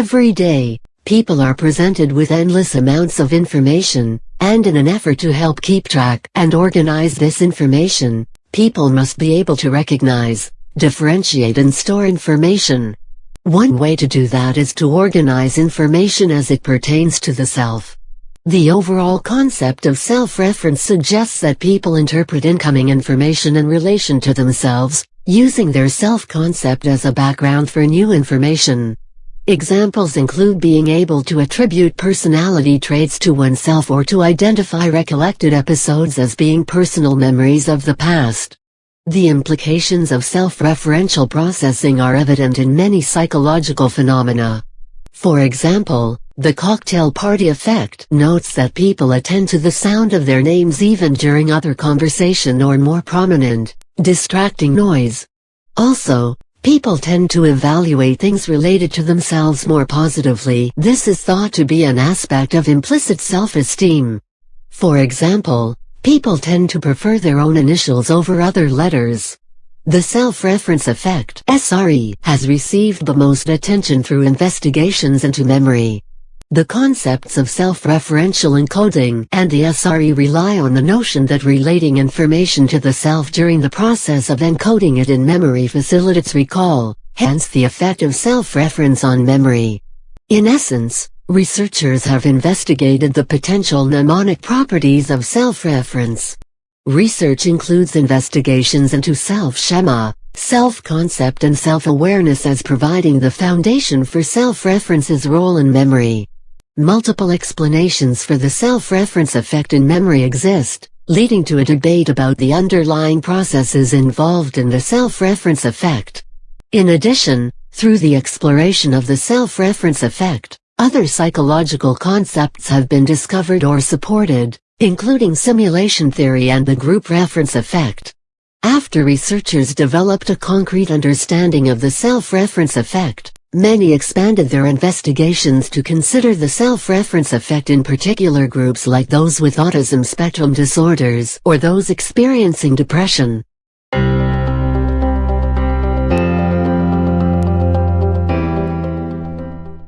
Every day, people are presented with endless amounts of information, and in an effort to help keep track and organize this information, people must be able to recognize, differentiate and store information. One way to do that is to organize information as it pertains to the self. The overall concept of self-reference suggests that people interpret incoming information in relation to themselves, using their self-concept as a background for new information. Examples include being able to attribute personality traits to oneself or to identify recollected episodes as being personal memories of the past. The implications of self-referential processing are evident in many psychological phenomena. For example, the cocktail party effect notes that people attend to the sound of their names even during other conversation or more prominent, distracting noise. Also, people tend to evaluate things related to themselves more positively. This is thought to be an aspect of implicit self-esteem. For example, people tend to prefer their own initials over other letters. The self-reference effect SRE has received the most attention through investigations into memory. The concepts of self-referential encoding and the SRE rely on the notion that relating information to the self during the process of encoding it in memory facilitates recall, hence the effect of self-reference on memory. In essence, researchers have investigated the potential mnemonic properties of self-reference. Research includes investigations into self-schema, self-concept and self-awareness as providing the foundation for self-reference's role in memory. Multiple explanations for the self-reference effect in memory exist, leading to a debate about the underlying processes involved in the self-reference effect. In addition, through the exploration of the self-reference effect, other psychological concepts have been discovered or supported, including simulation theory and the group reference effect. After researchers developed a concrete understanding of the self-reference effect, Many expanded their investigations to consider the self-reference effect in particular groups like those with autism spectrum disorders or those experiencing depression.